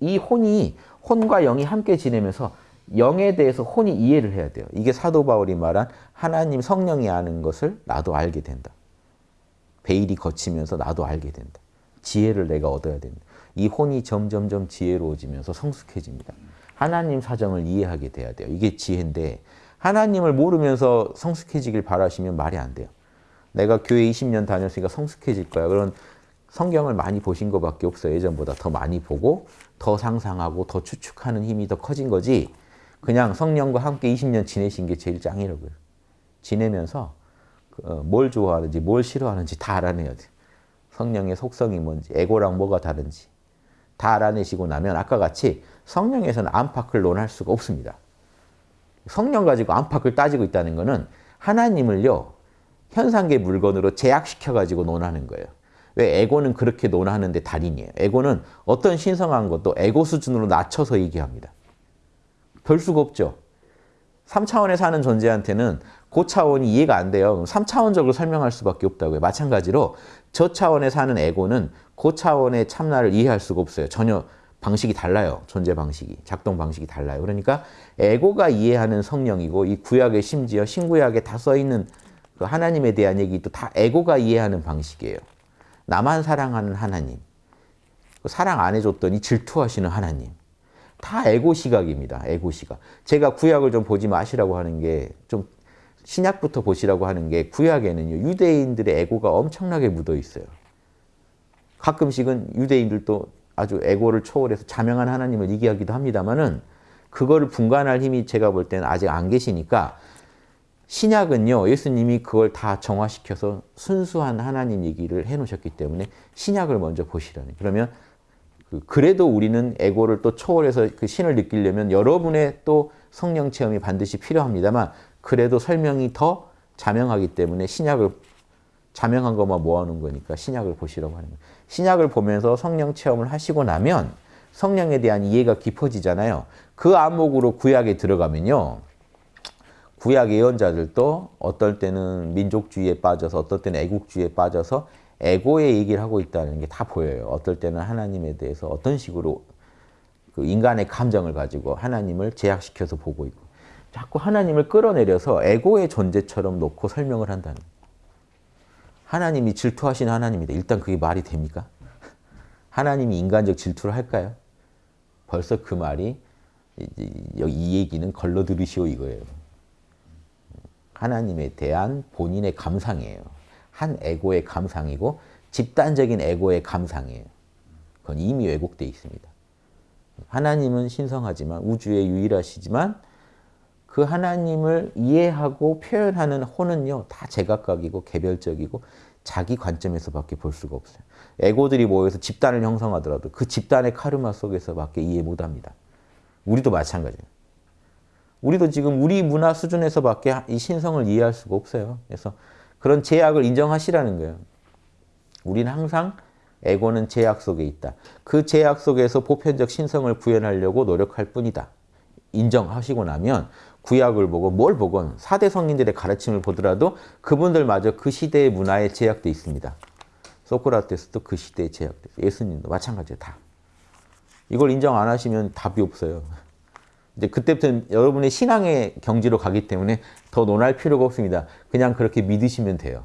이 혼이 혼과 영이 함께 지내면서 영에 대해서 혼이 이해를 해야 돼요. 이게 사도 바울이 말한 하나님 성령이 아는 것을 나도 알게 된다. 베일이 거치면서 나도 알게 된다. 지혜를 내가 얻어야 된다. 이 혼이 점점점 지혜로워지면서 성숙해집니다. 하나님 사정을 이해하게 돼야 돼요. 이게 지혜인데 하나님을 모르면서 성숙해지길 바라시면 말이 안 돼요. 내가 교회 20년 다녔으니까 성숙해질 거야. 그런 성경을 많이 보신 것밖에 없어요. 예전보다 더 많이 보고 더 상상하고 더 추측하는 힘이 더 커진 거지 그냥 성령과 함께 20년 지내신 게 제일 짱이라고요. 지내면서 어, 뭘 좋아하는지 뭘 싫어하는지 다 알아내야 돼요. 성령의 속성이 뭔지 에고랑 뭐가 다른지 다 알아내시고 나면 아까 같이 성령에서는 안팎을 논할 수가 없습니다. 성령 가지고 안팎을 따지고 있다는 것은 하나님을요 현상계 물건으로 제약시켜 가지고 논하는 거예요. 왜 에고는 그렇게 논하는데 달인이에요. 에고는 어떤 신성한 것도 에고 수준으로 낮춰서 얘기합니다. 별 수가 없죠. 3차원에 사는 존재한테는 고 차원이 이해가 안 돼요. 3차원적으로 설명할 수밖에 없다고요. 마찬가지로 저 차원에 사는 에고는 고 차원의 참나를 이해할 수가 없어요. 전혀 방식이 달라요. 존재 방식이. 작동 방식이 달라요. 그러니까 에고가 이해하는 성령이고 이 구약에 심지어 신구약에 다 써있는 그 하나님에 대한 얘기도 다 에고가 이해하는 방식이에요. 나만 사랑하는 하나님. 사랑 안 해줬더니 질투하시는 하나님. 다 에고 시각입니다. 에고 시각. 제가 구약을 좀 보지 마시라고 하는 게 좀 신약부터 보시라고 하는 게 구약에는요. 유대인들의 에고가 엄청나게 묻어 있어요. 가끔씩은 유대인들도 아주 에고를 초월해서 자명한 하나님을 얘기하기도 합니다만은 그거를 분간할 힘이 제가 볼 때는 아직 안 계시니까 신약은요. 예수님이 그걸 다 정화시켜서 순수한 하나님 얘기를 해놓으셨기 때문에 신약을 먼저 보시라는 그러면 그 그래도 우리는 에고를 또 초월해서 그 신을 느끼려면 여러분의 또 성령 체험이 반드시 필요합니다만 그래도 설명이 더 자명하기 때문에 신약을 자명한 것만 모아놓은 거니까 신약을 보시라고 하는 거예요. 신약을 보면서 성령 체험을 하시고 나면 성령에 대한 이해가 깊어지잖아요. 그 안목으로 구약에 들어가면요. 구약 예언자들도 어떨 때는 민족주의에 빠져서 어떨 때는 애국주의에 빠져서 에고의 얘기를 하고 있다는 게 다 보여요. 어떨 때는 하나님에 대해서 어떤 식으로 그 인간의 감정을 가지고 하나님을 제약시켜서 보고 있고 자꾸 하나님을 끌어내려서 에고의 존재처럼 놓고 설명을 한다는 하나님이 질투하시는 하나님이다. 일단 그게 말이 됩니까? 하나님이 인간적 질투를 할까요? 벌써 그 말이 이 얘기는 걸러 들으시오 이거예요. 하나님에 대한 본인의 감상이에요. 한 에고의 감상이고 집단적인 에고의 감상이에요. 그건 이미 왜곡되어 있습니다. 하나님은 신성하지만 우주에 유일하시지만 그 하나님을 이해하고 표현하는 혼은요 다 제각각이고 개별적이고 자기 관점에서밖에 볼 수가 없어요. 에고들이 모여서 집단을 형성하더라도 그 집단의 카르마 속에서밖에 이해 못합니다. 우리도 마찬가지예요. 우리도 지금 우리 문화 수준에서밖에 이 신성을 이해할 수가 없어요. 그래서 그런 제약을 인정하시라는 거예요. 우리는 항상 에고는 제약 속에 있다. 그 제약 속에서 보편적 신성을 구현하려고 노력할 뿐이다. 인정하시고 나면 구약을 보고 뭘 보건 사대 성인들의 가르침을 보더라도 그분들마저 그 시대의 문화에 제약돼 있습니다. 소크라테스도 그 시대에 제약돼. 예수님도 마찬가지예요. 다. 이걸 인정 안 하시면 답이 없어요. 이제 그때부터 여러분의 신앙의 경지로 가기 때문에 더 논할 필요가 없습니다. 그냥 그렇게 믿으시면 돼요.